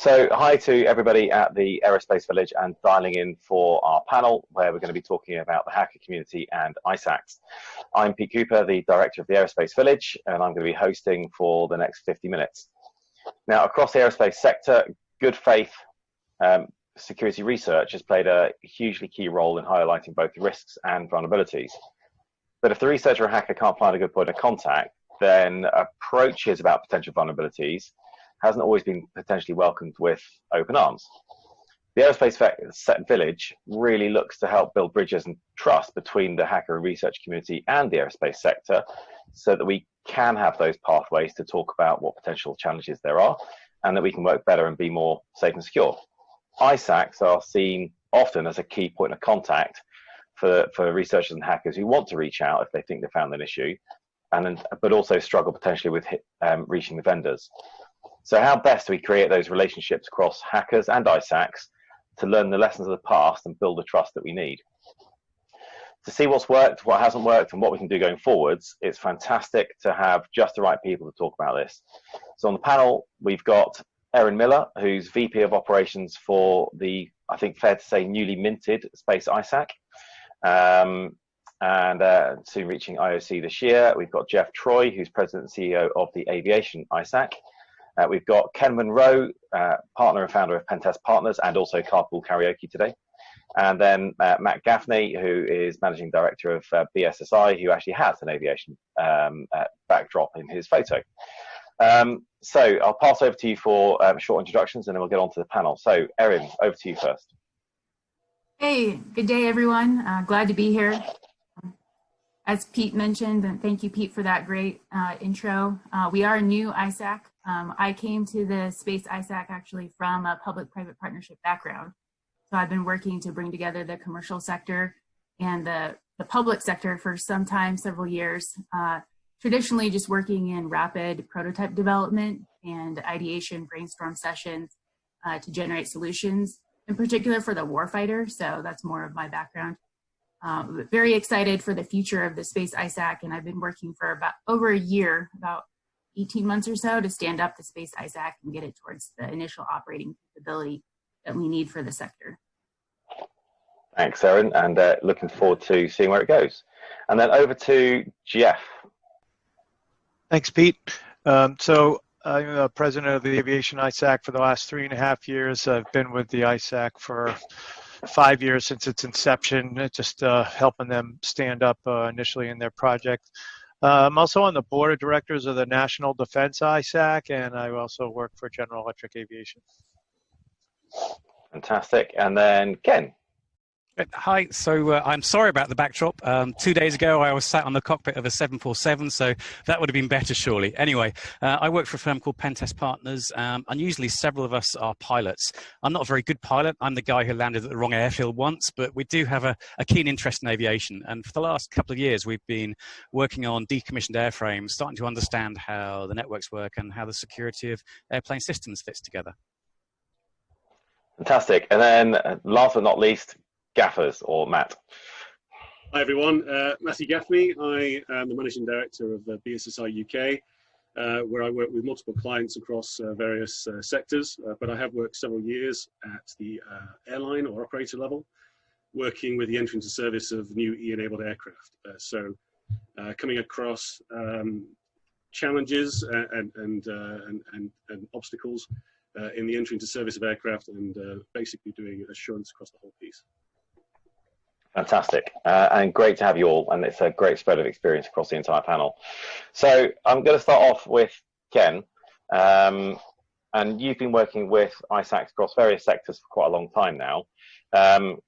So hi to everybody at the Aerospace Village and dialing in for our panel where we're going to be talking about the hacker community and ISACs. I'm Pete Cooper, the director of the Aerospace Village, and I'm going to be hosting for the next 50 minutes. Now, across the aerospace sector, good faith um, security research has played a hugely key role in highlighting both risks and vulnerabilities. But if the researcher or hacker can't find a good point of contact, then approaches about potential vulnerabilities hasn't always been potentially welcomed with open arms. The Aerospace Village really looks to help build bridges and trust between the hacker and research community and the aerospace sector so that we can have those pathways to talk about what potential challenges there are and that we can work better and be more safe and secure. ISACs are seen often as a key point of contact for, for researchers and hackers who want to reach out if they think they found an issue, and but also struggle potentially with um, reaching the vendors. So how best do we create those relationships across hackers and ISACs to learn the lessons of the past and build the trust that we need? To see what's worked, what hasn't worked, and what we can do going forwards, it's fantastic to have just the right people to talk about this. So on the panel, we've got Erin Miller, who's VP of Operations for the, I think fair to say, newly minted Space ISAC. Um, and uh, soon reaching IOC this year. We've got Jeff Troy, who's President and CEO of the Aviation ISAC. Uh, we've got Ken Munro, uh, partner and founder of Pentest Partners and also Carpool Karaoke today. And then uh, Matt Gaffney, who is managing director of uh, BSSI, who actually has an aviation um, uh, backdrop in his photo. Um, so I'll pass over to you for um, short introductions and then we'll get on to the panel. So Erin, over to you first. Hey, good day everyone. Uh, glad to be here. As Pete mentioned, and thank you Pete for that great uh, intro. Uh, we are new ISAC. Um, I came to the Space ISAC actually from a public-private partnership background. So I've been working to bring together the commercial sector and the, the public sector for some time, several years. Uh, traditionally just working in rapid prototype development and ideation brainstorm sessions uh, to generate solutions, in particular for the warfighter. So that's more of my background. Um, very excited for the future of the Space ISAC, and I've been working for about over a year, about 18 months or so, to stand up the Space ISAC and get it towards the initial operating capability that we need for the sector. Thanks, Erin, and uh, looking forward to seeing where it goes. And then over to Jeff. Thanks, Pete. Um, so I'm the president of the Aviation ISAC for the last three and a half years. I've been with the ISAC for five years since its inception, just uh, helping them stand up uh, initially in their project. Uh, I'm also on the board of directors of the National Defense ISAC, and I also work for General Electric Aviation. Fantastic. And then Ken. Hi, so uh, I'm sorry about the backdrop. Um, two days ago, I was sat on the cockpit of a 747, so that would have been better, surely. Anyway, uh, I work for a firm called Pentest Partners, um, and usually several of us are pilots. I'm not a very good pilot. I'm the guy who landed at the wrong airfield once, but we do have a, a keen interest in aviation. And for the last couple of years, we've been working on decommissioned airframes, starting to understand how the networks work and how the security of airplane systems fits together. Fantastic. And then uh, last but not least, gaffers or Matt? Hi everyone, uh, Matthew Gaffney. I am the Managing Director of uh, BSSI UK, uh, where I work with multiple clients across uh, various uh, sectors, uh, but I have worked several years at the airline or operator level, working with the entry into service of new E-enabled aircraft. so coming across um, challenges and, and, and, and, and obstacles in the entry into service of aircraft and basically doing assurance across the whole piece. Fantastic, uh, and great to have you all, and it's a great spread of experience across the entire panel. So I'm going to start off with Ken, um, and you've been working with ISACs across various sectors for quite a long time now. Um,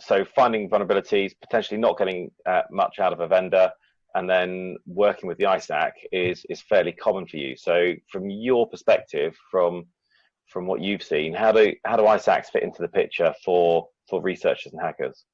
so finding vulnerabilities, potentially not getting uh, much out of a vendor, and then working with the ISAC is is fairly common for you. So from your perspective, from from what you've seen, how do how do ISACs fit into the picture for for researchers and hackers?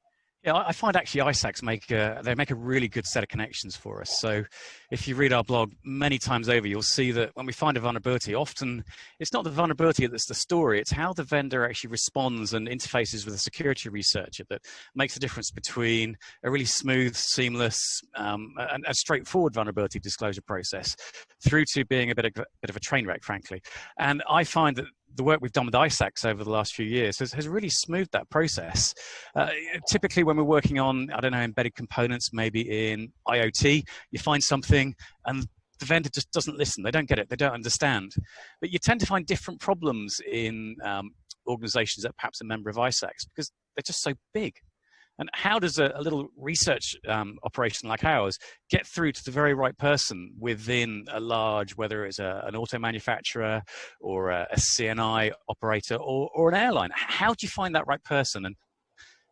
Yeah, I find actually ISACs make a, they make a really good set of connections for us. So if you read our blog many times over, you'll see that when we find a vulnerability, often it's not the vulnerability that's the story, it's how the vendor actually responds and interfaces with a security researcher that makes the difference between a really smooth, seamless, um, and a straightforward vulnerability disclosure process through to being a bit of, a bit of a train wreck, frankly. And I find that the work we've done with ISACs over the last few years has, has really smoothed that process. Uh, typically, when we're working on, I don't know, embedded components, maybe in IoT, you find something and the vendor just doesn't listen. They don't get it. They don't understand. But you tend to find different problems in um, organizations that perhaps a member of ISACs because they're just so big. And how does a, a little research um, operation like ours get through to the very right person within a large, whether it's a, an auto manufacturer or a, a CNI operator or, or an airline? How do you find that right person and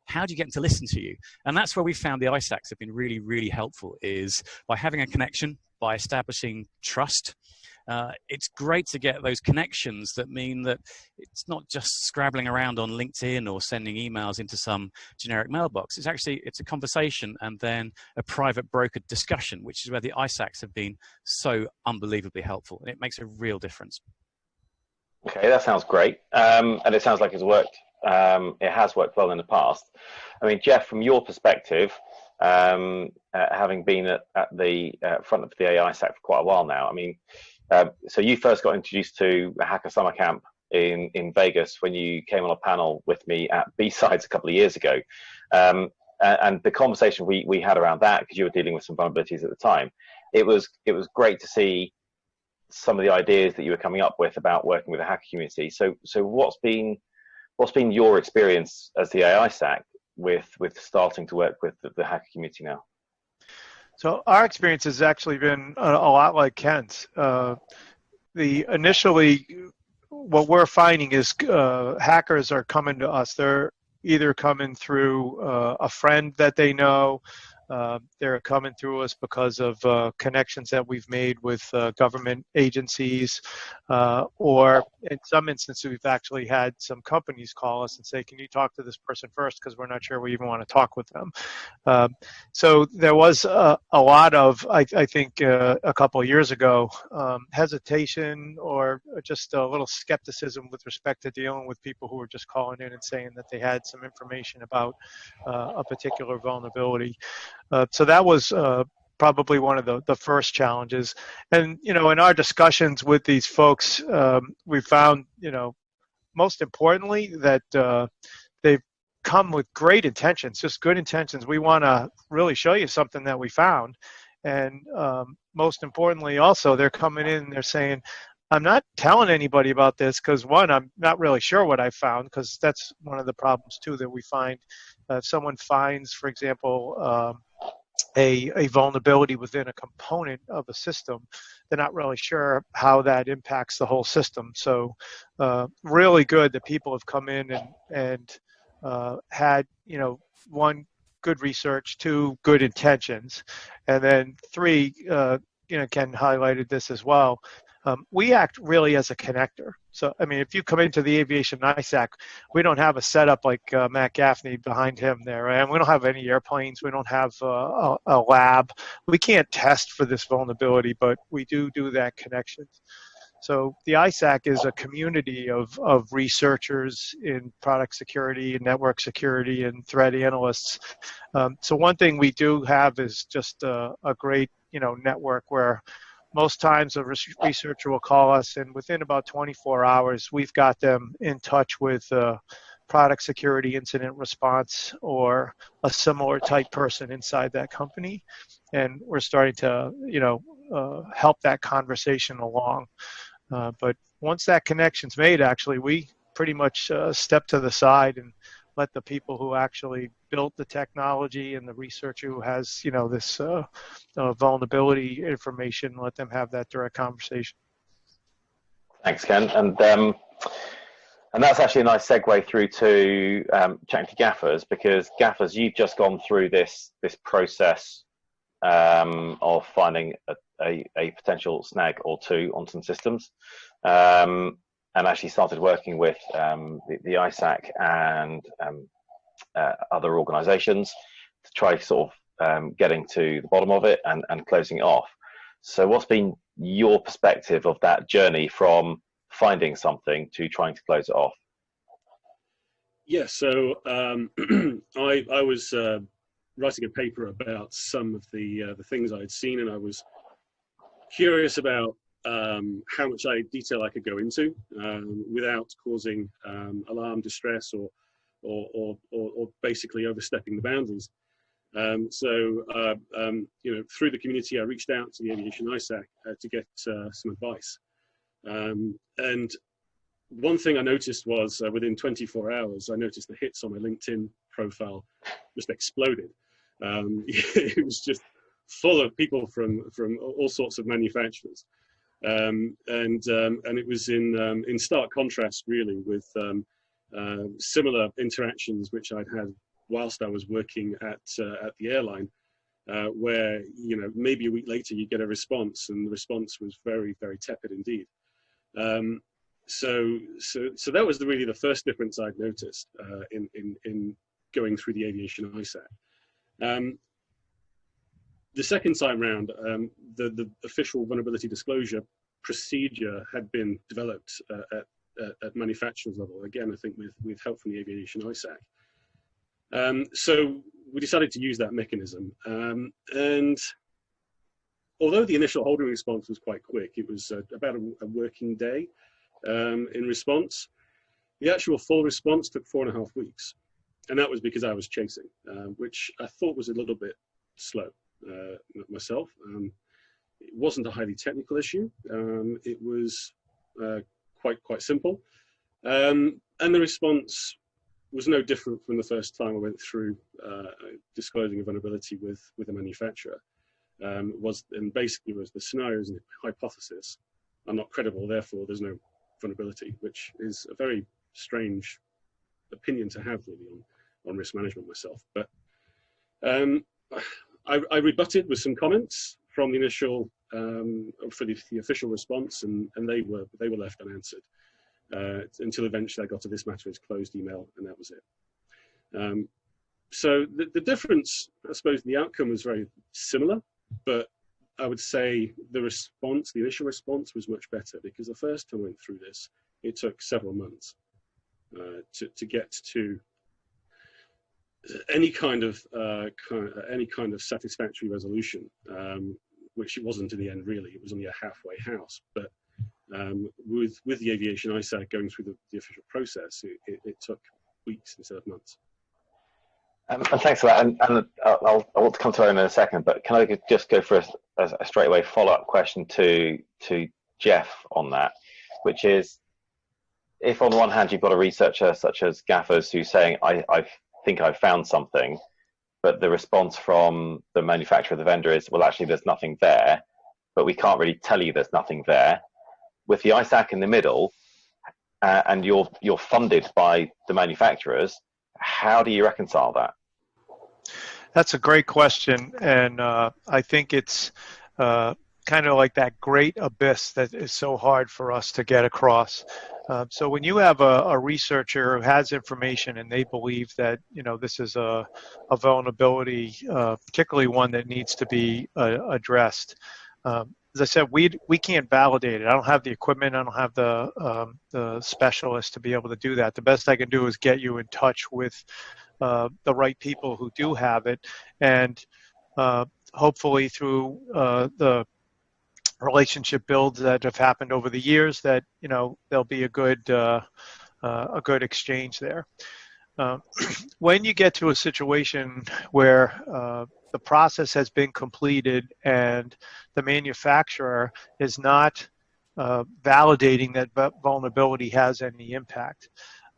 how do you get them to listen to you? And that's where we found the ISACs have been really, really helpful is by having a connection, by establishing trust, uh, it's great to get those connections that mean that it's not just scrabbling around on LinkedIn or sending emails into some generic mailbox. It's actually it's a conversation and then a private brokered discussion, which is where the ISACs have been so unbelievably helpful, and it makes a real difference. Okay, that sounds great, um, and it sounds like it's worked. Um, it has worked well in the past. I mean, Jeff, from your perspective, um, uh, having been at, at the uh, front of the AI AISAC for quite a while now, I mean, um, so you first got introduced to Hacker Summer Camp in, in Vegas when you came on a panel with me at B-Sides a couple of years ago. Um, and, the conversation we, we had around that, because you were dealing with some vulnerabilities at the time, it was, it was great to see some of the ideas that you were coming up with about working with the hacker community. So, so what's been, what's been your experience as the AISAC with, with starting to work with the, the hacker community now? So our experience has actually been a, a lot like Ken's. Uh, the initially, what we're finding is uh, hackers are coming to us. They're either coming through uh, a friend that they know, uh, they're coming through us because of uh, connections that we've made with uh, government agencies, uh, or in some instances, we've actually had some companies call us and say, "Can you talk to this person first? Because we're not sure we even want to talk with them." Um, so there was a, a lot of, I, I think, uh, a couple of years ago, um, hesitation or just a little skepticism with respect to dealing with people who were just calling in and saying that they had some information about a particular vulnerability. Uh, so that was uh, probably one of the, the first challenges. And, you know, in our discussions with these folks, um, we found, you know, most importantly that uh, they've come with great intentions, just good intentions. We want to really show you something that we found. And um, most importantly, also, they're coming in and they're saying, I'm not telling anybody about this because one, I'm not really sure what I found because that's one of the problems too that we find. Uh, if someone finds, for example, um, a, a vulnerability within a component of a system, they're not really sure how that impacts the whole system. So uh, really good that people have come in and, and uh, had, you know, one, good research, two, good intentions, and then three, uh, you know, Ken highlighted this as well, um, we act really as a connector. So, I mean, if you come into the aviation ISAC, we don't have a setup like uh, Matt Gaffney behind him there, and we don't have any airplanes. We don't have uh, a, a, lab. We can't test for this vulnerability, but we do do that connection. So the ISAC is a community of, of researchers in product security and network security and threat analysts. Um, so one thing we do have is just a, a great, you know, network where most times a researcher will call us and within about 24 hours we've got them in touch with a product security incident response or a similar type person inside that company. And we're starting to you know uh, help that conversation along. Uh, but once that connection's made actually we pretty much uh, step to the side and let the people who actually built the technology and the researcher who has you know this uh, uh, vulnerability information let them have that direct conversation. Thanks ken. And um, and that's actually a nice segue through to um, chatting to gaffers because gaffers you've just gone through this this process um, of finding a, a, a, potential snag or two on some systems. Um, and actually started working with um, the, the, ISAC and um, uh, other organizations to try sort of um, getting to the bottom of it and, and closing it off. So what's been your perspective of that journey from finding something to trying to close it off? Yeah, so um, I, I was uh, writing a paper about some of the uh, the things I had seen, and I was curious about um, how much I, detail I could go into um, without causing um, alarm, distress, or or, or, or, or, basically overstepping the boundaries. Um, so, uh, um, you know, through the community, I reached out to the Aviation ISAC uh, to get uh, some advice. Um, and one thing I noticed was uh, within 24 hours, I noticed the hits on my LinkedIn profile just exploded. it was just full of people from from all sorts of manufacturers, um, and um, and it was in um, in stark contrast really with um, uh, similar interactions which I'd had whilst I was working at uh, at the airline, uh, where you know maybe a week later you get a response, and the response was very very tepid indeed. Um, so so so that was the, really the first difference I'd noticed uh, in in in going through the aviation ISAC. The second time round, um, the, the official vulnerability disclosure procedure had been developed uh, at, at, at, manufacturer's level, again, I think with, with help from the aviation ISAC. Um, so we decided to use that mechanism. Um, and although the initial holding response was quite quick, it was uh, about a, a, working day um, in response, the actual full response took four and a half weeks. And that was because I was chasing, uh, which I thought was a little bit slow uh, myself. Um, it wasn't a highly technical issue. Um, it was uh, quite quite simple, um, and the response was no different from the first time I went through uh, disclosing a vulnerability with with a manufacturer. Um, was and basically was the scenarios and hypothesis are not credible, therefore there's no vulnerability, which is a very strange opinion to have really on, on risk management myself. But I, I rebutted with some comments from the initial um, for the, the, official response, and, and they were they were left unanswered uh, until eventually I got to this matter is closed email, and that was it. Um, so the, the difference, I suppose, the outcome was very similar, but I would say the response, the initial response, was much better because the first time I went through this, it took several months uh, to to get to any kind of, uh, of, any kind of satisfactory resolution, um, which it wasn't in the end really. It was only a halfway house. But um, with with the aviation ISAC going through the, the official process, it, it, it, took weeks instead of months. Um, and thanks for that. And, and I'll, I want to come to Owen in a second, but can I just go for a, a, straightaway follow-up question to to Jeff on that, which is, if on the one hand you've got a researcher such as Gaffers who's saying I, I've think I've found something, but the response from the manufacturer, the vendor is, well, actually, there's nothing there, but we can't really tell you there's nothing there. With the ISAC in the middle, uh, and you're you're funded by the manufacturers, how do you reconcile that? That's a great question, and uh, I think it's uh, kind of like that great abyss that is so hard for us to get across. Uh, so when you have a, a, researcher who has information and they believe that you know this is a, a vulnerability, uh, particularly one that needs to be uh, addressed, um, as I said, we we can't validate it. I don't have the equipment. I don't have the um, the specialist to be able to do that. The best I can do is get you in touch with uh, the right people who do have it, and uh, hopefully through the relationship builds that have happened over the years that you know there'll be a good uh, uh, a good exchange there. Uh, when you get to a situation where uh, the process has been completed and the manufacturer is not uh, validating that vulnerability has any impact,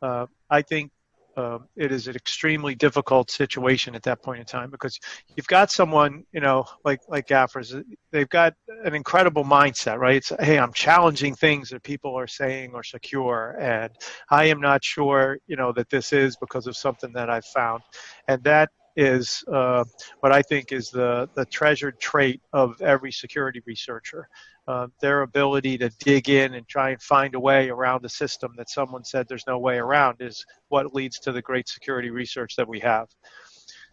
uh, I think um, it is an extremely difficult situation at that point in time because you've got someone, you know, like like Gaffers, they've got an incredible mindset, right? It's hey, I'm challenging things that people are saying are secure, and I am not sure, you know, that this is because of something that I've found, and that is uh, what I think is the the treasured trait of every security researcher uh, their ability to dig in and try and find a way around the system that someone said there's no way around is what leads to the great security research that we have.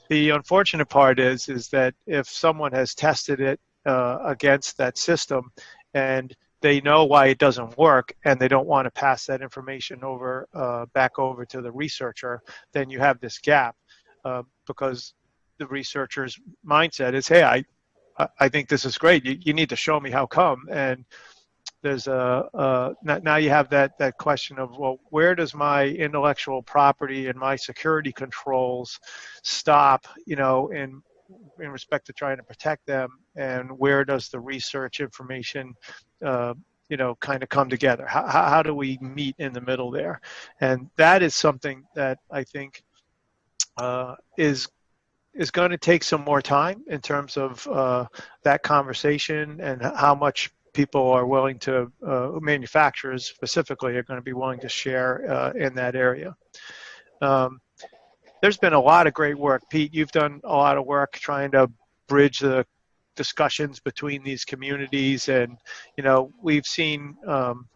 The unfortunate part is is that if someone has tested it uh, against that system and they know why it doesn't work and they don't want to pass that information over uh, back over to the researcher, then you have this gap uh, because the researcher's mindset is, hey, I, I think this is great. You, you need to show me how come. And there's a, uh, now you have that, that question of, well, where does my intellectual property and my security controls stop, you know, in, in respect to trying to protect them and where does the research information, uh, you know, kind of come together? How, how do we meet in the middle there? And that is something that I think uh, is is going to take some more time in terms of uh, that conversation and how much people are willing to, uh, manufacturers specifically, are going to be willing to share uh, in that area. Um, there's been a lot of great work. Pete, you've done a lot of work trying to bridge the discussions between these communities and you know we've seen um,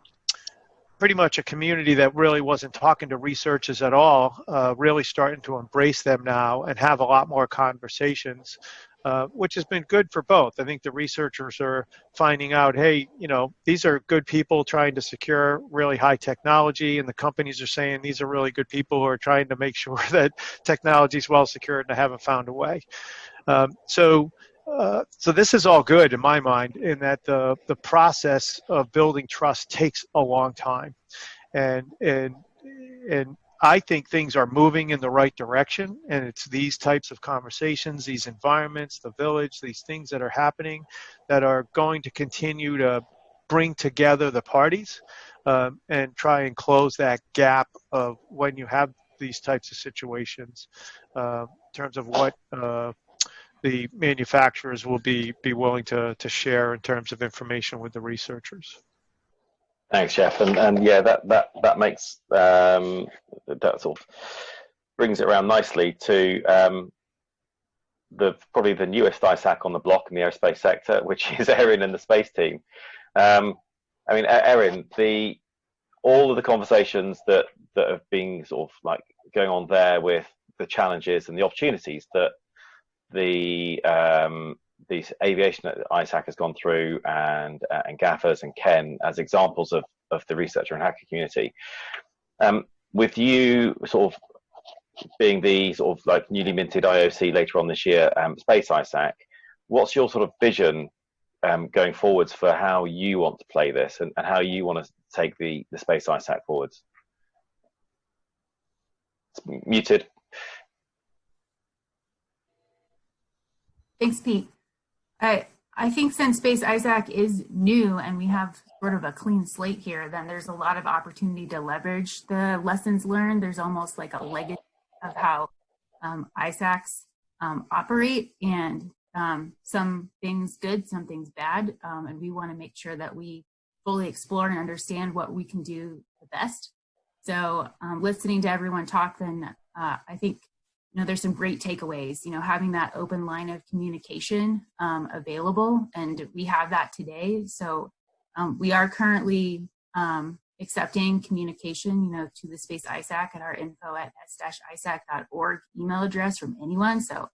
pretty much a community that really wasn't talking to researchers at all uh, really starting to embrace them now and have a lot more conversations uh, which has been good for both. I think the researchers are finding out, hey, you know, these are good people trying to secure really high technology, and the companies are saying these are really good people who are trying to make sure that technology is well secured and haven't found a way. Um, so uh, so this is all good in my mind in that the, the process of building trust takes a long time. And, and, and I think things are moving in the right direction, and it's these types of conversations, these environments, the village, these things that are happening that are going to continue to bring together the parties um, and try and close that gap of when you have these types of situations uh, in terms of what uh, the manufacturers will be be willing to to share in terms of information with the researchers. Thanks, Jeff, and and yeah, that that that makes um, that sort of brings it around nicely to um, the probably the newest ISAC on the block in the aerospace sector, which is Erin and the space team. Um, I mean, Erin, the all of the conversations that that have been sort of like going on there with the challenges and the opportunities that the um, aviation that ISAC has gone through and uh, and Gaffers and Ken as examples of of the researcher and hacker community. Um, with you sort of being the sort of like newly minted IOC later on this year, um, Space ISAC, what's your sort of vision um, going forwards for how you want to play this and, and how you want to take the, the Space ISAC forwards? It's muted. Thanks, Pete. I, I think since Space ISAC is new and we have sort of a clean slate here, then there's a lot of opportunity to leverage the lessons learned. There's almost like a legacy of how um, ISACs um, operate and um, some things good, some things bad. Um, and we want to make sure that we fully explore and understand what we can do the best. So um, listening to everyone talk, then uh, I think you know, there's some great takeaways, you know, having that open line of communication um, available, and we have that today. So um, we are currently um, accepting communication, you know, to the Space ISAC at our info at s-isac.org email address from anyone. So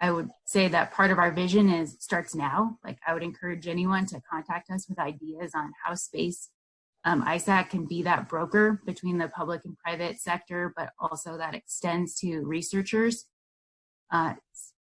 I would say that part of our vision is starts now. Like I would encourage anyone to contact us with ideas on how space um, ISAC can be that broker between the public and private sector, but also that extends to researchers. Uh,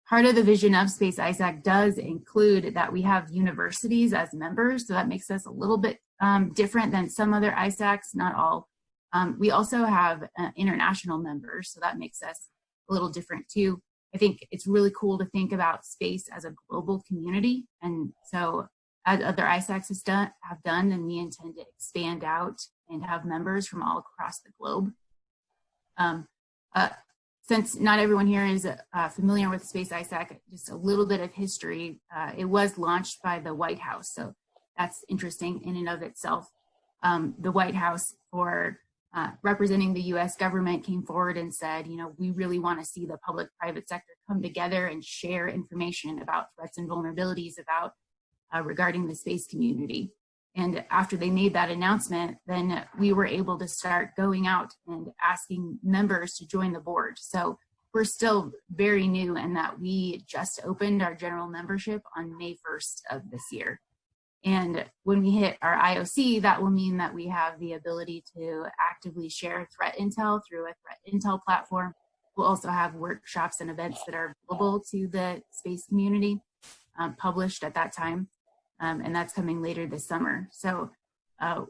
part of the vision of Space ISAC does include that we have universities as members, so that makes us a little bit um, different than some other ISACs, not all. Um, we also have uh, international members, so that makes us a little different too. I think it's really cool to think about space as a global community. And so as other ISACs has done, have done, and we intend to expand out and have members from all across the globe. Um, uh, since not everyone here is uh, familiar with Space ISAC, just a little bit of history. Uh, it was launched by the White House, so that's interesting in and of itself. Um, the White House, for uh, representing the U.S. government, came forward and said, you know, we really want to see the public-private sector come together and share information about threats and vulnerabilities about uh, regarding the space community. And after they made that announcement, then we were able to start going out and asking members to join the board. So we're still very new in that we just opened our general membership on May 1st of this year. And when we hit our IOC, that will mean that we have the ability to actively share threat intel through a threat intel platform. We'll also have workshops and events that are available to the space community um, published at that time um, and that's coming later this summer. So uh,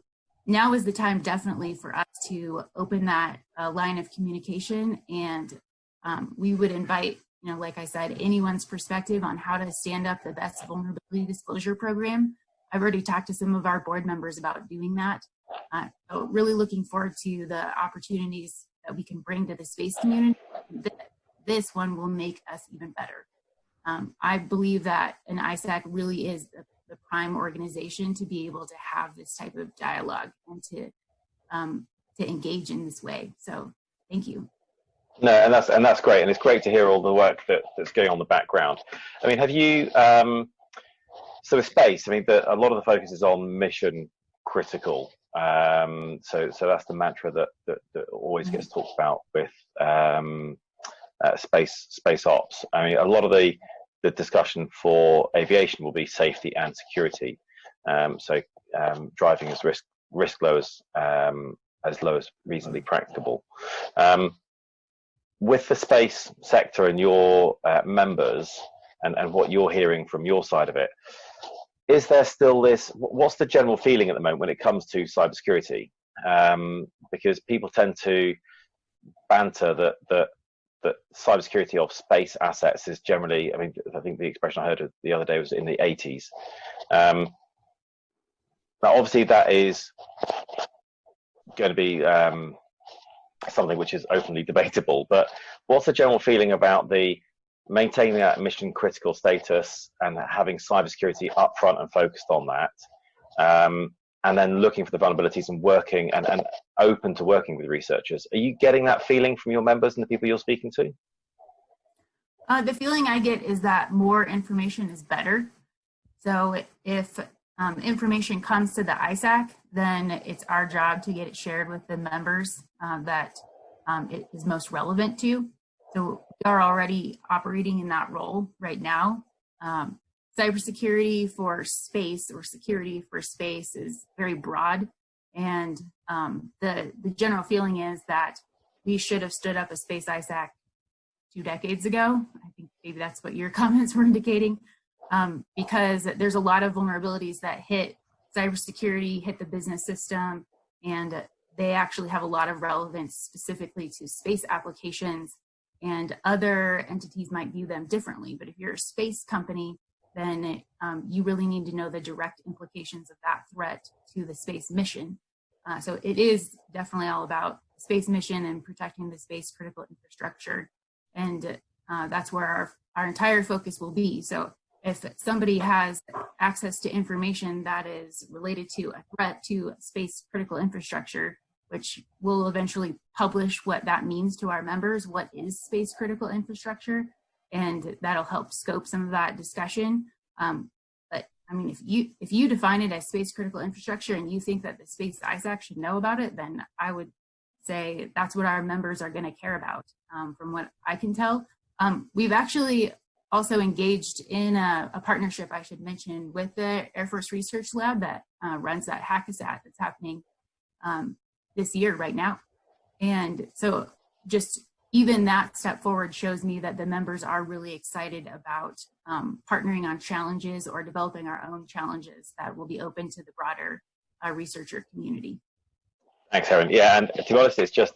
now is the time definitely for us to open that uh, line of communication and um, we would invite, you know, like I said, anyone's perspective on how to stand up the best vulnerability disclosure program. I've already talked to some of our board members about doing that. Uh, so really looking forward to the opportunities that we can bring to the space community. This one will make us even better. Um, I believe that an ISAC really is the, prime organization to be able to have this type of dialogue and to um, to engage in this way. So thank you. No, and that's and that's great, and it's great to hear all the work that, that's going on in the background. I mean, have you? Um, so with space, I mean, the, a lot of the focus is on mission critical. Um, so so that's the mantra that that, that always gets mm-hmm. talked about with um, uh, space space ops. I mean, a lot of the the discussion for aviation will be safety and security. Um, so um, driving as risk risk low as um, as low as reasonably practicable. Um, with the space sector and your uh, members and, and what you're hearing from your side of it, is there still this, what's the general feeling at the moment when it comes to cybersecurity? Um, because people tend to banter that, that, that cybersecurity of space assets is generally, I mean, I think the expression I heard the other day was in the 80s. Um, now, obviously, that is going to be um, something which is openly debatable. But what's the general feeling about the maintaining that mission critical status and having cybersecurity upfront and focused on that, um, and then looking for the vulnerabilities and working and, and open to working with researchers? Are you getting that feeling from your members and the people you're speaking to? Uh, the feeling I get is that more information is better. So if um, information comes to the ISAC, then it's our job to get it shared with the members uh, that um, it is most relevant to. So we are already operating in that role right now. Um, cybersecurity for space or security for space is very broad. And um, the, the general feeling is that we should have stood up a space ISAC two decades ago. I think maybe that's what your comments were indicating um, because there's a lot of vulnerabilities that hit cybersecurity, hit the business system, and they actually have a lot of relevance specifically to space applications and other entities might view them differently. But if you're a space company, then it, um, you really need to know the direct implications of that threat to the space mission. Uh, so it is definitely all about space mission and protecting the space critical infrastructure. And uh, that's where our, our entire focus will be. So if somebody has access to information that is related to a threat to space critical infrastructure, which will eventually publish what that means to our members, what is space critical infrastructure, and that'll help scope some of that discussion. Um, but I mean, if you if you define it as space critical infrastructure and you think that the space ISAC should know about it, then I would say that's what our members are going to care about. Um, from what I can tell, um, we've actually also engaged in a, a, partnership, I should mention, with the Air Force Research Lab that uh, runs that Hack-A-Sat that's happening um, this year right now. And so just even that step forward shows me that the members are really excited about um, partnering on challenges or developing our own challenges that will be open to the broader uh, researcher community. Thanks, Erin. Yeah, and to be honest, it's just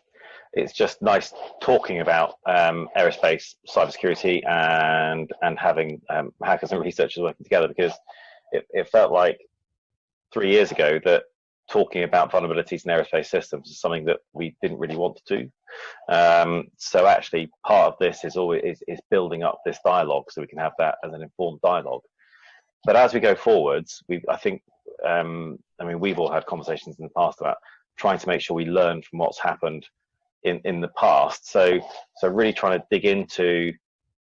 it's just nice talking about um, aerospace cybersecurity and and having um, hackers and researchers working together because it, it, felt like three years ago that talking about vulnerabilities in aerospace systems is something that we didn't really want to do. Um, so actually, part of this is always is, is building up this dialogue so we can have that as an informed dialogue. But as we go forwards, we I think um, I mean we've all had conversations in the past about trying to make sure we learn from what's happened in in the past. So so really trying to dig into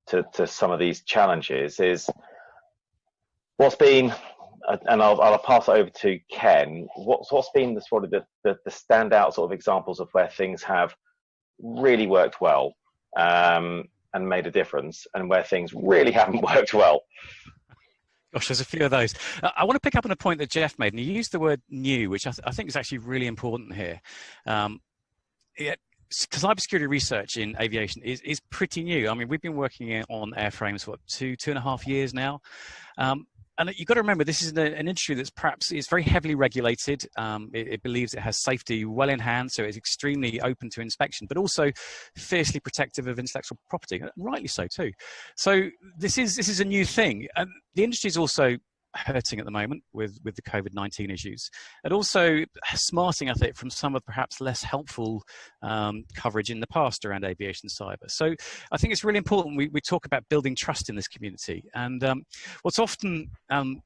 to, to some of these challenges is what's been and I'll, I'll pass it over to Ken. What's what's been the sort of the, the, the standout sort of examples of where things have really worked well um, and made a difference, and where things really haven't worked well? Gosh, there's a few of those. Uh, I want to pick up on a point that Jeff made, and he used the word new, which I, th I think is actually really important here. Um, it, cybersecurity research in aviation is, is pretty new. I mean, we've been working on airframes for two, two and a half years now. Um, and you've got to remember this is an, an industry that's perhaps is very heavily regulated. Um, it, it, believes it has safety well in hand, so it's extremely open to inspection, but also fiercely protective of intellectual property, rightly so too. So this is this is a new thing, and the industry is also hurting at the moment with with the COVID-19 issues, and also smarting at it from some of perhaps less helpful um, coverage in the past around aviation cyber. So I think it's really important we, we talk about building trust in this community, and um, what's often um,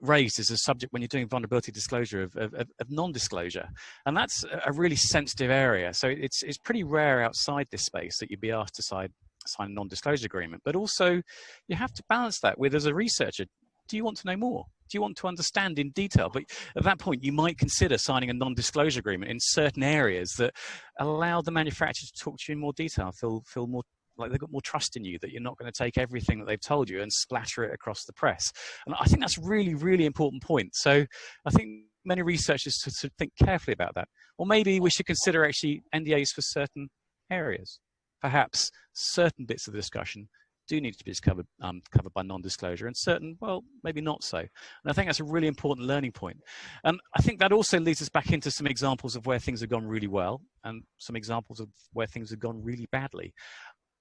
raised as a subject when you're doing vulnerability disclosure of, of, of non-disclosure. And that's a really sensitive area. So it's it's pretty rare outside this space that you'd be asked to sign sign a non-disclosure agreement. But also you have to balance that with as a researcher do you want to know more? Do you want to understand in detail? But at that point, you might consider signing a non-disclosure agreement in certain areas that allow the manufacturer to talk to you in more detail, feel, feel more like they've got more trust in you that you're not going to take everything that they've told you and splatter it across the press. And I think that's really, really important point. So I think many researchers should think carefully about that. Or maybe we should consider actually NDAs for certain areas. Perhaps certain bits of the discussion do need to be covered, um, covered by non-disclosure and certain, well, maybe not so. And I think that's a really important learning point. And I think that also leads us back into some examples of where things have gone really well and some examples of where things have gone really badly.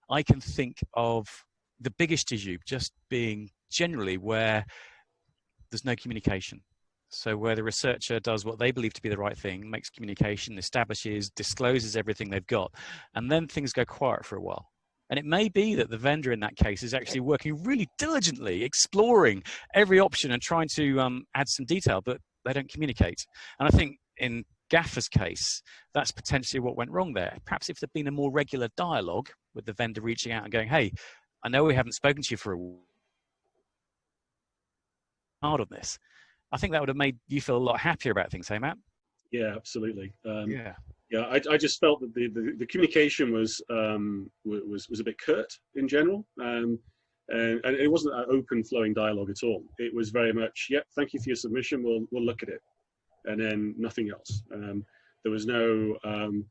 I can think of the biggest issue just being generally where there's no communication. So where the researcher does what they believe to be the right thing, makes communication, establishes, discloses everything they've got, and then things go quiet for a while. And it may be that the vendor in that case is actually working really diligently, exploring every option and trying to um, add some detail, but they don't communicate. And I think in Gaffer's case, that's potentially what went wrong there. Perhaps if there'd been a more regular dialogue with the vendor reaching out and going, hey, I know we haven't spoken to you for a hard on this. I think that would have made you feel a lot happier about things, hey Matt? Yeah, absolutely. Um, yeah yeah, I, I just felt that the, the, the communication was, um, was was a bit curt in general, um, and, and, it wasn't an open flowing dialogue at all. It was very much, yep, thank you for your submission. We'll we'll look at it, and then nothing else. Um, there was no, um,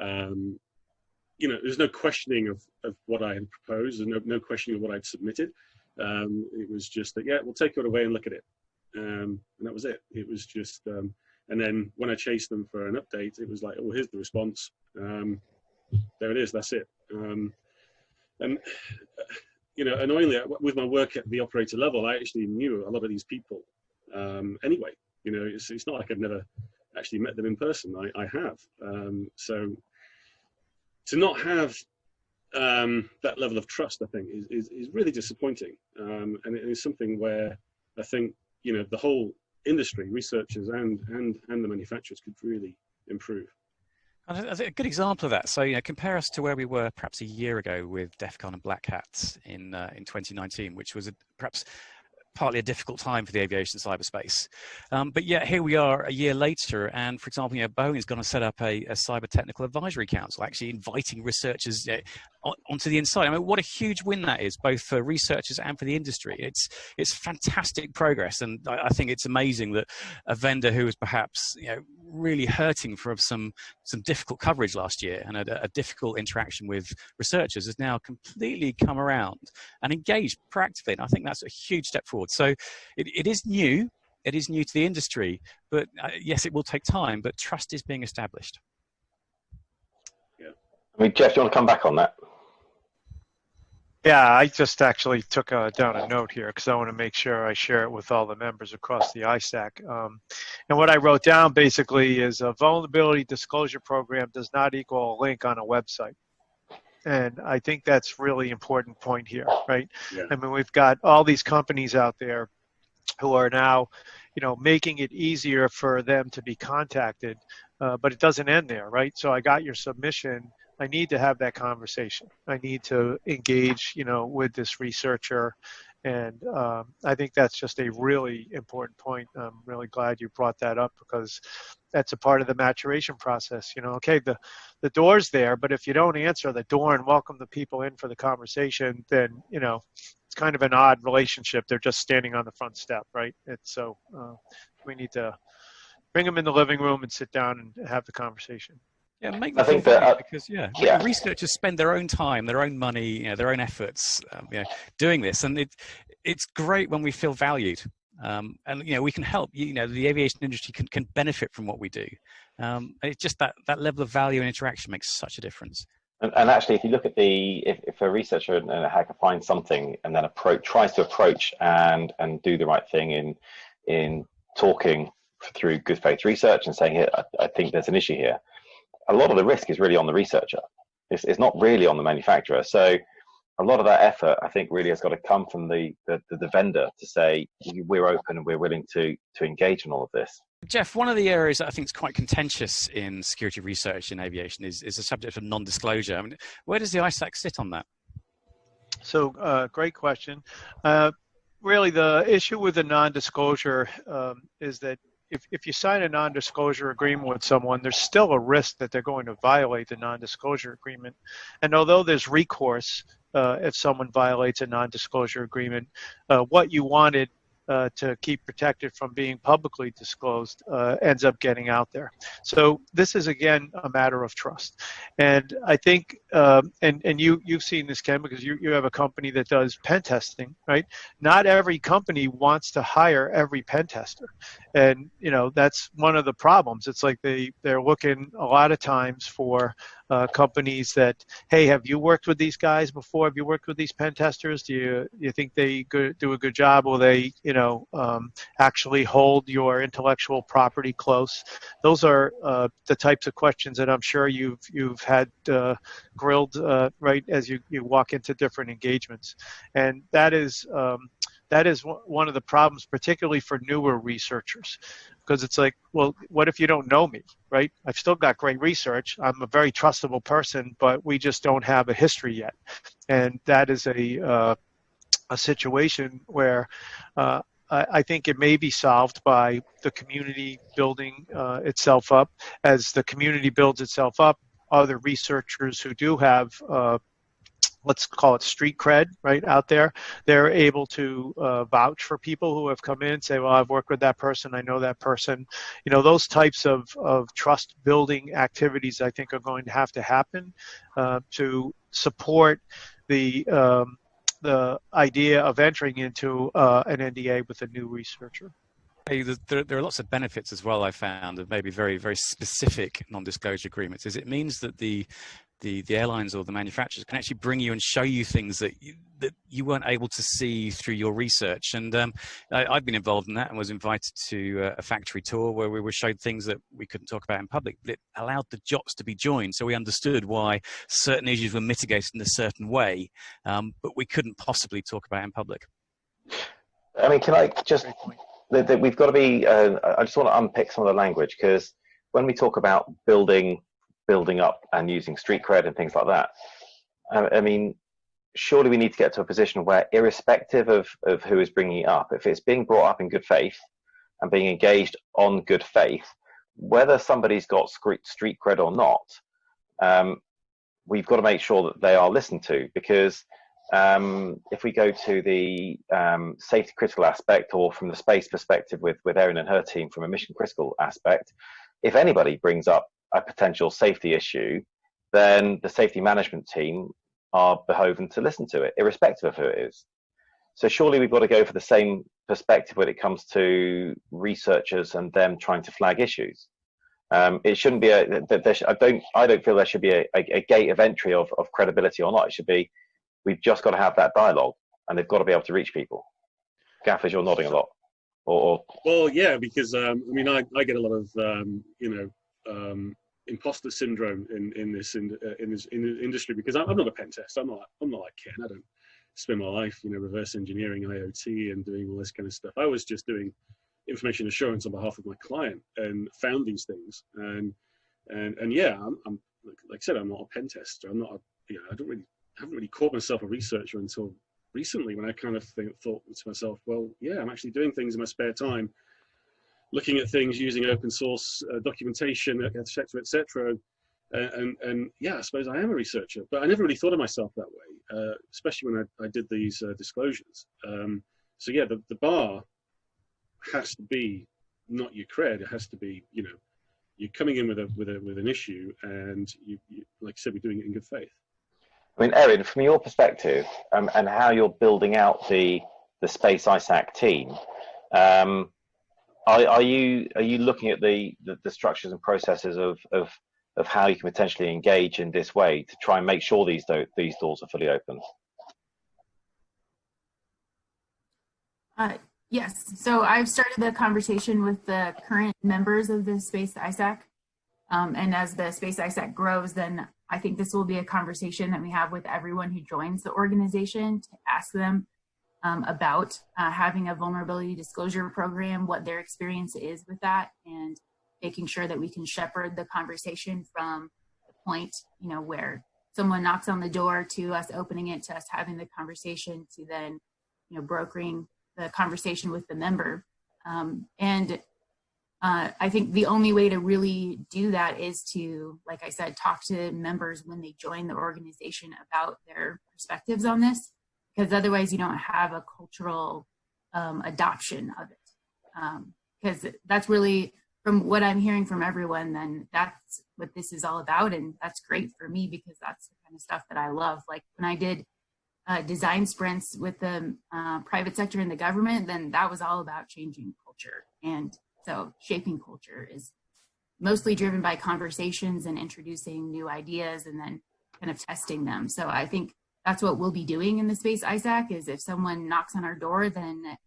um, you know, there's no questioning of, of what I had proposed, and no no questioning of what I'd submitted. Um, it was just that, yeah, we'll take it away and look at it, and that was it. It was just. And then when I chased them for an update, it was like, oh, here's the response. Um, there it is. That's it. Um, and you know, annoyingly, with my work at the operator level, I actually knew a lot of these people um, anyway. You know, it's, it's not like I've never actually met them in person. I, I have. Um, so to not have um, that level of trust, I think, is, is, is really disappointing. Um, and it is something where I think, you know, the whole industry, researchers and, and, and the manufacturers could really improve. And A good example of that. So, you know, compare us to where we were perhaps a year ago with DEF CON and Black Hats in uh, in 2019, which was a, perhaps partly a difficult time for the aviation cyberspace. Um, but yet here we are a year later, and for example, you know, Boeing is going to set up a, a, cyber technical advisory council, actually inviting researchers uh, onto the inside. I mean, what a huge win that is, both for researchers and for the industry. It's it's fantastic progress, and I, I think it's amazing that a vendor who was perhaps you know really hurting from some some difficult coverage last year and a, a difficult interaction with researchers has now completely come around and engaged proactively. And I think that's a huge step forward. So it, it is new. It is new to the industry, but uh, yes, it will take time, but trust is being established. Yeah. I mean, Jeff, do you want to come back on that? Yeah, I just actually took a, down a note here because I want to make sure I share it with all the members across the ISAC. Um, and what I wrote down basically is a vulnerability disclosure program does not equal a link on a website. And I think that's really important point here, right? Yeah. I mean, we've got all these companies out there who are now, you know, making it easier for them to be contacted, uh, but it doesn't end there, right? So I got your submission I need to have that conversation. I need to engage, you know, with this researcher, and um, I think that's just a really important point. I'm really glad you brought that up because that's a part of the maturation process. You know, okay, the the door's there, but if you don't answer the door and welcome the people in for the conversation, then you know it's kind of an odd relationship. They're just standing on the front step, right? It's so uh, we need to bring them in the living room and sit down and have the conversation. Yeah, make I them think that, uh, because yeah, yeah. researchers spend their own time, their own money, you know, their own efforts, um, you know, doing this, and it it's great when we feel valued. Um, and you know we can help. You know the aviation industry can, can benefit from what we do. Um, it's just that that level of value and interaction makes such a difference. And, and actually, if you look at the, if, if a researcher and a hacker finds something and then approach, tries to approach and and do the right thing in in talking through good faith research and saying, here, I, I think there's an issue here. A lot of the risk is really on the researcher. It's, it's not really on the manufacturer. So a lot of that effort, I think, really has got to come from the, the, the vendor to say we're open and we're willing to to engage in all of this. Jeff, one of the areas that I think is quite contentious in security research in aviation is, is the subject of non-disclosure. I mean, where does the ISAC sit on that? So, uh, great question. Uh, really, the issue with the non-disclosure um, is that if, if you sign a non-disclosure agreement with someone, there's still a risk that they're going to violate the non-disclosure agreement. And although there's recourse uh, if someone violates a non-disclosure agreement, uh, what you wanted uh, to keep protected from being publicly disclosed uh, ends up getting out there. So this is again a matter of trust, and I think um, and and you you've seen this Ken because you you have a company that does pen testing, right? Not every company wants to hire every pen tester, and you know that's one of the problems. It's like they they're looking a lot of times for uh, companies that, hey, have you worked with these guys before? Have you worked with these pen testers? Do you you think they good, do a good job? Will they, you know, um, actually hold your intellectual property close? Those are uh, the types of questions that I'm sure you've you've had uh, grilled uh, right as you you walk into different engagements, and that is. Um, that is one of the problems, particularly for newer researchers, because it's like, well, what if you don't know me, right? I've still got great research. I'm a very trustable person, but we just don't have a history yet, and that is a uh, a situation where. Uh, I think it may be solved by the community building uh, itself up. As the community builds itself up, other researchers who do have uh, let's call it street cred right out there they're able to uh, vouch for people who have come in and say well i've worked with that person i know that person you know those types of, of trust building activities i think are going to have to happen uh, to support the um, the idea of entering into uh, an nda with a new researcher Hey, there, there, are lots of benefits as well. I found of maybe very, very specific non-disclosure agreements. Is it means that the the, the airlines or the manufacturers can actually bring you and show you things that you, that you weren't able to see through your research. And um, I, have been involved in that and was invited to uh, a factory tour where we were showed things that we couldn't talk about in public, but it allowed the JOTs to be joined. So we understood why certain issues were mitigated in a certain way, um, but we couldn't possibly talk about in public. I mean, can I just, that we've got to be, uh, I just want to unpick some of the language because when we talk about building building up and using street cred and things like that. I, I mean, surely we need to get to a position where, irrespective of, of who is bringing it up, if it's being brought up in good faith and being engaged on good faith, whether somebody's got street cred or not, um, we've got to make sure that they are listened to because um, if we go to the um, safety critical aspect or from the space perspective with, with Erin and her team from a mission critical aspect, if anybody brings up a potential safety issue, then the safety management team are behoven to listen to it, irrespective of who it is. So surely we've got to go for the same perspective when it comes to researchers and them trying to flag issues. Um, it shouldn't be a. There, I don't. I don't feel there should be a, a, a gate of entry of, of credibility or not. It should be. We've just got to have that dialogue, and they've got to be able to reach people. Gaffers, you're nodding a lot. Or, or... well, yeah, because um, I mean, I, I get a lot of um, you know um, imposter syndrome in in this in, uh, in this in industry because I'm, I'm not a pen tester. I'm not I'm not like Ken. I don't spend my life you know reverse engineering IoT and doing all this kind of stuff. I was just doing information assurance on behalf of my client and found these things and and and yeah, I'm, I'm like, like I said, I'm not a pen tester. I'm not a you know I don't really I haven't really called myself a researcher until recently when I kind of think, thought to myself, well, yeah, I'm actually doing things in my spare time looking at things using open source uh, documentation, etc., etc. And, and, and yeah, I suppose I am a researcher, but I never really thought of myself that way, uh, especially when I, I did these uh, disclosures. Um, so yeah, the, the bar has to be not your cred. It has to be, you know, you're coming in with a with a with an issue, and you, you like I said, we're doing it in good faith. I mean, Erin, from your perspective um, and how you're building out the the Space ISAC team, um, are, are, you are you looking at the, the, the structures and processes of, of of how you can potentially engage in this way to try and make sure these do these doors are fully open? Uh, yes. So I've started the conversation with the current members of the Space ISAC. Um, and as the Space ISAC grows, then I think this will be a conversation that we have with everyone who joins the organization to ask them um, about uh, having a vulnerability disclosure program, what their experience is with that, and making sure that we can shepherd the conversation from the point, you know, where someone knocks on the door to us opening it, to us having the conversation, to then, you know, brokering the conversation with the member. Um, and uh, I think the only way to really do that is to, like I said, talk to members when they join the organization about their perspectives on this, because otherwise you don't have a cultural um, adoption of it. Because um, that's really, from what I'm hearing from everyone, then that's what this is all about. And that's great for me because that's the kind of stuff that I love. Like when I did uh, design sprints with the uh, private sector and the government, then that was all about changing culture. And so shaping culture is mostly driven by conversations and introducing new ideas and then kind of testing them. So I think that's what we'll be doing in the space ISAC is if someone knocks on our door, then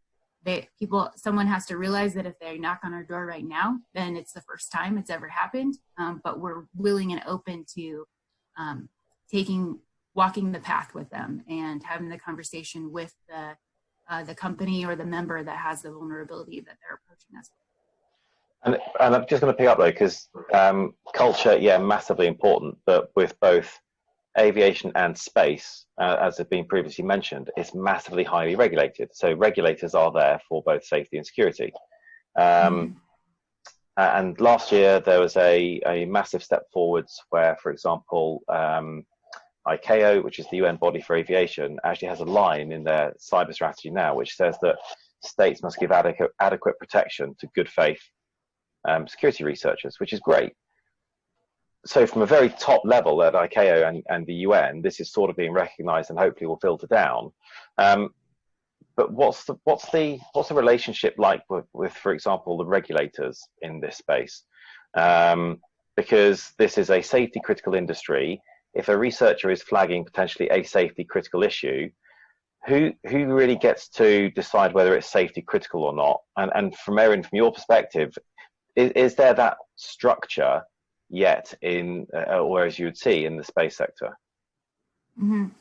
they people someone has to realize that if they knock on our door right now, then it's the first time it's ever happened. Um, but we're willing and open to um, taking walking the path with them and having the conversation with the uh, the company or the member that has the vulnerability that they're approaching us. And, and I'm just going to pick up though, because um, culture, yeah, massively important, but with both aviation and space, uh, as has been previously mentioned, is massively highly regulated. So regulators are there for both safety and security. Um, mm. And last year there was a, a massive step forwards where, for example, um, ICAO, which is the UN body for aviation, actually has a line in their cyber strategy now, which says that states must give adequate, adequate protection to good faith um, security researchers, which is great. So from a very top level at ICAO and, and the UN, this is sort of being recognized and hopefully will filter down. Um, but what's the what's the what's the relationship like with, with for example the regulators in this space? Um, because this is a safety critical industry. If a researcher is flagging potentially a safety critical issue who who really gets to decide whether it's safety critical or not? And and from Erin from your perspective is, is there that structure yet in, uh, or as you would see in the space sector? Mm -hmm.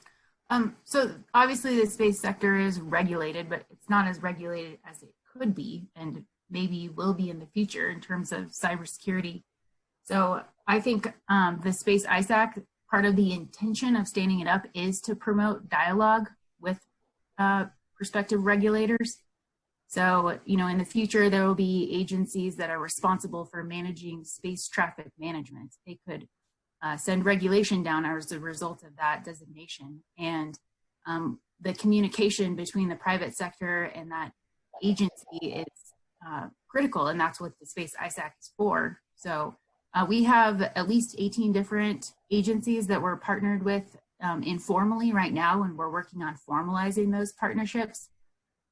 um, so obviously the space sector is regulated, but it's not as regulated as it could be and maybe will be in the future in terms of cybersecurity. So I think um, the Space ISAC, part of the intention of standing it up is to promote dialogue with uh, prospective regulators. So, you know, in the future, there will be agencies that are responsible for managing space traffic management. They could uh, send regulation down as a result of that designation. And um, the communication between the private sector and that agency is uh, critical, and that's what the Space ISAC is for. So uh, we have at least 18 different agencies that we're partnered with um, informally right now, and we're working on formalizing those partnerships.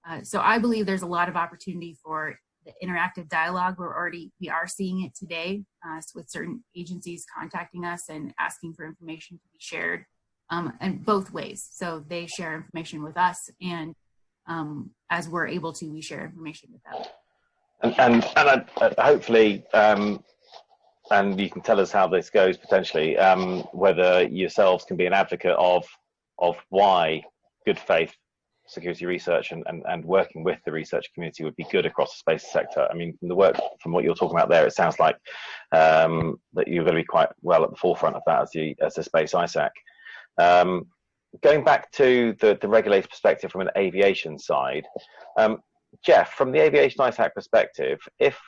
Uh, so I believe there's a lot of opportunity for the interactive dialogue. We're already, we are seeing it today uh, with certain agencies contacting us and asking for information to be shared um, and both ways. So they share information with us and um, as we're able to, we share information with them. And, and, and uh, hopefully, um, and you can tell us how this goes potentially, um, whether yourselves can be an advocate of, of why good faith security research and, and, and working with the research community would be good across the space sector. I mean, from the work, from what you're talking about there, it sounds like um, that you're going to be quite well at the forefront of that as the, as the space ISAC. Um, going back to the, the regulator perspective from an aviation side, um, Jeff, from the aviation ISAC perspective, if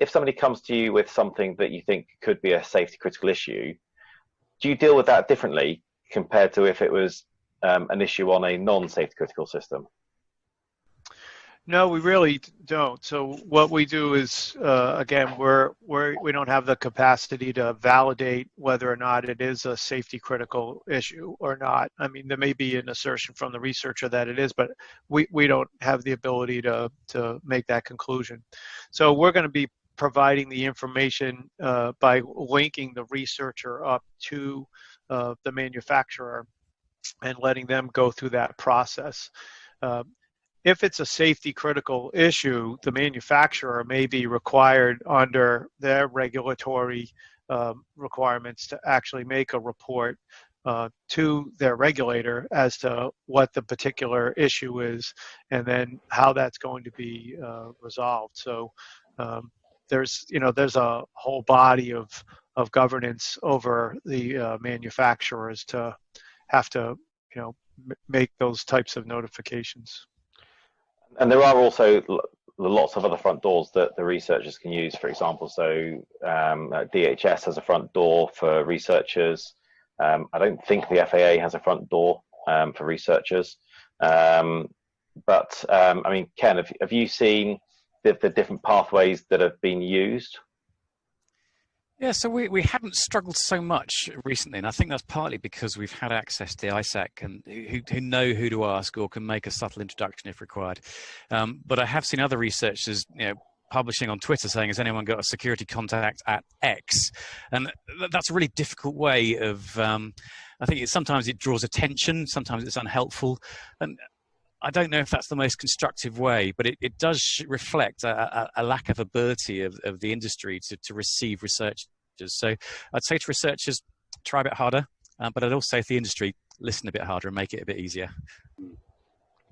if somebody comes to you with something that you think could be a safety critical issue, do you deal with that differently compared to if it was um, an issue on a non-safety critical system? No, we really don't. So what we do is, uh, again, we're, we're, we don't have the capacity to validate whether or not it is a safety critical issue or not. I mean, there may be an assertion from the researcher that it is, but we, we don't have the ability to, to make that conclusion. So we're going to be providing the information uh, by linking the researcher up to uh, the manufacturer and letting them go through that process. Uh, if it's a safety critical issue, the manufacturer may be required under their regulatory um, requirements to actually make a report uh, to their regulator as to what the particular issue is and then how that's going to be uh, resolved. So um, there's, you know, there's a whole body of, of governance over the uh, manufacturers to have to, you know, make those types of notifications. And there are also lots of other front doors that the researchers can use, for example. So um, DHS has a front door for researchers. Um, I don't think the FAA has a front door um, for researchers. Um, but um, I mean, Ken, have, have you seen the, the different pathways that have been used? Yeah, so we, we haven't struggled so much recently, and I think that's partly because we've had access to ISAC and who, who know who to ask or can make a subtle introduction if required. Um, but I have seen other researchers, you know, publishing on Twitter saying, has anyone got a security contact at X? And that's a really difficult way of, um, I think sometimes it draws attention, sometimes it's unhelpful. And I don't know if that's the most constructive way, but it, it does reflect a, a, a, lack of ability of, of the industry to, to receive researchers. So I'd say to researchers, try a bit harder, uh, but I'd also say to the industry, listen a bit harder and make it a bit easier.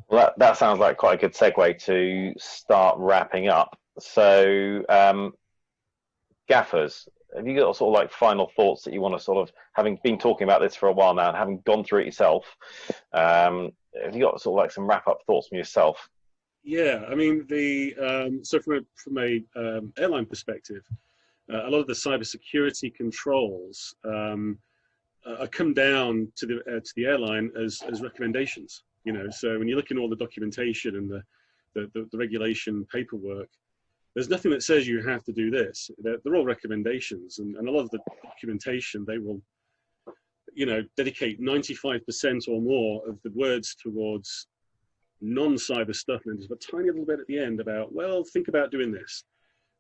Well, that, that sounds like quite a good segue to start wrapping up. So, um, gaffers, have you got sort of like final thoughts that you want to sort of, having been talking about this for a while now and having gone through it yourself, um, have you got sort of like some wrap up thoughts from yourself? Yeah, I mean the um, so from a from a um, airline perspective, uh, a lot of the cybersecurity controls um, uh, come down to the uh, to the airline as as recommendations. You know, so when you look in all the documentation and the the, the, the regulation paperwork, there's nothing that says you have to do this. They're, they're all recommendations, and, and a lot of the documentation they will you know, dedicate 95% or more of the words towards non-cyber stuff, and there's a tiny little bit at the end about, well, think about doing this.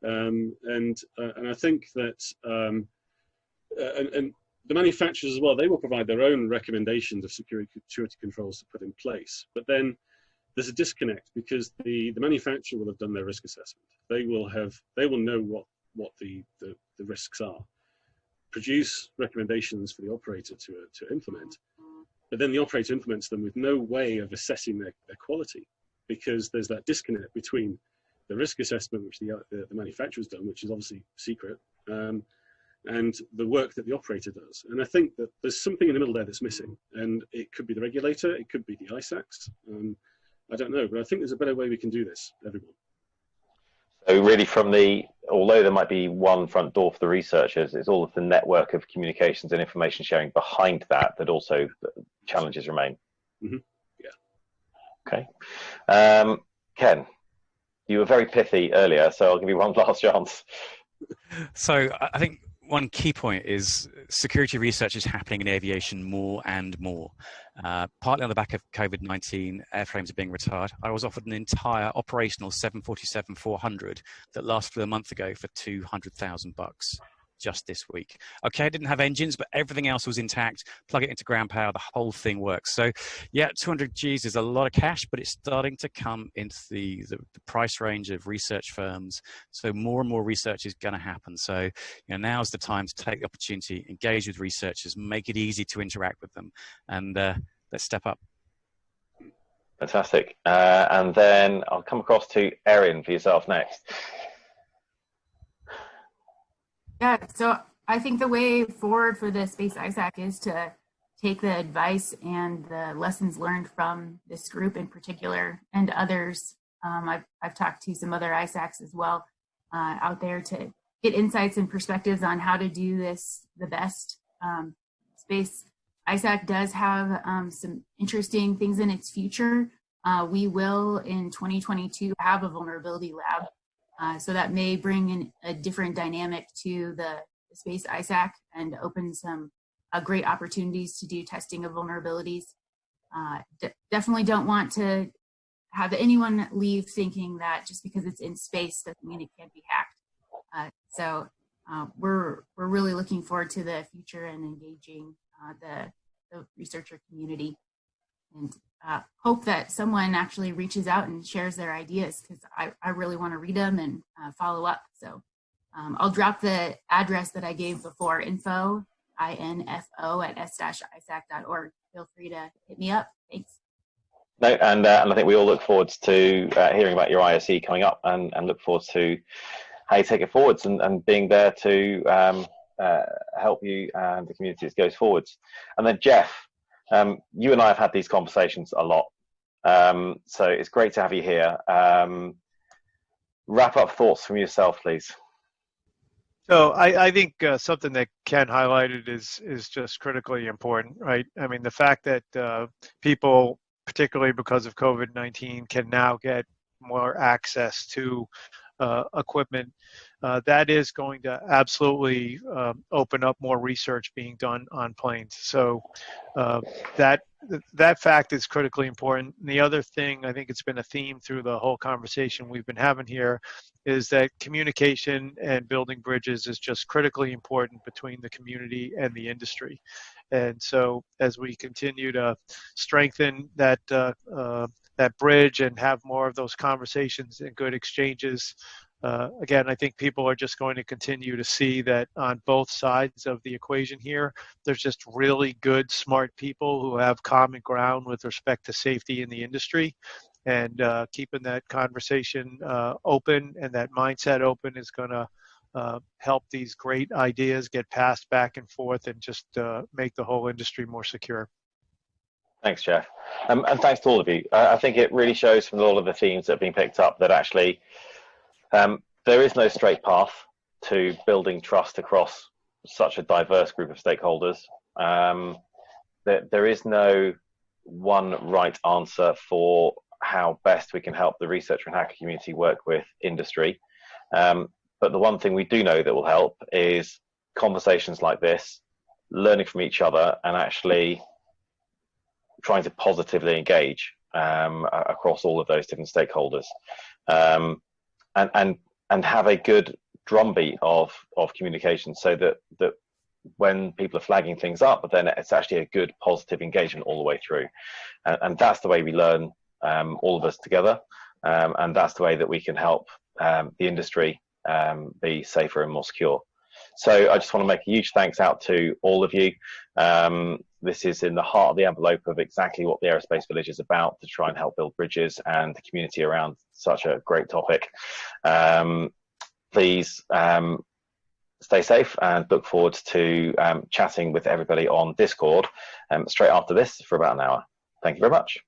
Um, and uh, and I think that um, uh, and, and, the manufacturers as well, they will provide their own recommendations of security, security controls to put in place. But then there's a disconnect because the, the manufacturer will have done their risk assessment. They will have they will know what what the, the, the risks are produce recommendations for the operator to, uh, to implement, but then the operator implements them with no way of assessing their, their quality because there's that disconnect between the risk assessment which the, the, the manufacturer's done, which is obviously secret, um, and the work that the operator does. And I think that there's something in the middle there that's missing, and it could be the regulator, it could be the ISACs, um, I don't know, but I think there's a better way we can do this, everyone. So really from the, although there might be one front door for the researchers, it's all of the network of communications and information sharing behind that that also challenges remain. Mm -hmm. Yeah. Okay. Um, Ken, you were very pithy earlier, so I'll give you one last chance. So I think one key point is security research is happening in aviation more and more. Uh, partly on the back of COVID-19, airframes are being retired. I was offered an entire operational 747-400 that lasted a month ago for 200,000 bucks just this week. Okay, I didn't have engines, but everything else was intact. Plug it into ground power, the whole thing works. So yeah, 200 Gs is a lot of cash, but it's starting to come into the, the, the price range of research firms. So more and more research is going to happen. So you know, now's the time to take the opportunity, engage with researchers, make it easy to interact with them, and uh, let's step up. Fantastic. Uh, and then I'll come across to Erin for yourself next. Yeah, so I think the way forward for the Space ISAC is to take the advice and the lessons learned from this group in particular and others. Um, I've, I've talked to some other ISACs as well uh, out there to get insights and perspectives on how to do this the best. Um, Space ISAC does have um, some interesting things in its future. uh, we will in 2022 have a vulnerability lab. Uh, so that may bring in a different dynamic to the space ISAC and open some uh, great opportunities to do testing of vulnerabilities. Uh, definitely don't want to have anyone leave thinking that just because it's in space doesn't mean it can't be hacked. Uh, so uh, we're we're really looking forward to the future and engaging the, the researcher community and uh, hope that someone actually reaches out and shares their ideas because I, I really want to read them and uh, follow up. So um, I'll drop the address that I gave before, info, I-N-F-O at s-isac.org. Feel free to hit me up. Thanks. No, and, uh, and I think we all look forward to uh, hearing about your ISE coming up and, and look forward to how you take it forwards and, and being there to um, uh, help you and the community as it goes forwards. And then Jeff, um, you and I have had these conversations a lot. Um, so it's great to have you here. Um, wrap up thoughts from yourself, please. So I, I think uh, something that Ken highlighted is is just critically important, right? I mean, the fact that uh, people, particularly because of COVID-19, can now get more access to uh, equipment, uh, that is going to absolutely um, open up more research being done on planes. So uh, that that fact is critically important. And the other thing, I think it's been a theme through the whole conversation we've been having here, is that communication and building bridges is just critically important between the community and the industry. And so as we continue to strengthen that uh, uh, that bridge and have more of those conversations and good exchanges. Uh, again, I think people are just going to continue to see that on both sides of the equation here, there's just really good, smart people who have common ground with respect to safety in the industry. And uh, keeping that conversation uh, open and that mindset open is going to uh, help these great ideas get passed back and forth and just uh, make the whole industry more secure. Thanks, Jeff. Um, and thanks to all of you. Uh, I think it really shows from all of the themes that have been picked up that actually um, there is no straight path to building trust across such a diverse group of stakeholders. Um, there, there is no one right answer for how best we can help the researcher and hacker community work with industry. Um, but the one thing we do know that will help is conversations like this, learning from each other, and actually trying to positively engage um, across all of those different stakeholders, um, and and and have a good drumbeat of of communication, so that that when people are flagging things up, but then it's actually a good positive engagement all the way through, and, and that's the way we learn um, all of us together, um, and that's the way that we can help um, the industry um, be safer and more secure. So I just want to make a huge thanks out to all of you. Um, this is in the heart of the envelope of exactly what the Aerospace Village is about to try and help build bridges and the community around such a great topic. Um, please um, stay safe and look forward to um, chatting with everybody on Discord um, straight after this for about an hour. Thank you very much.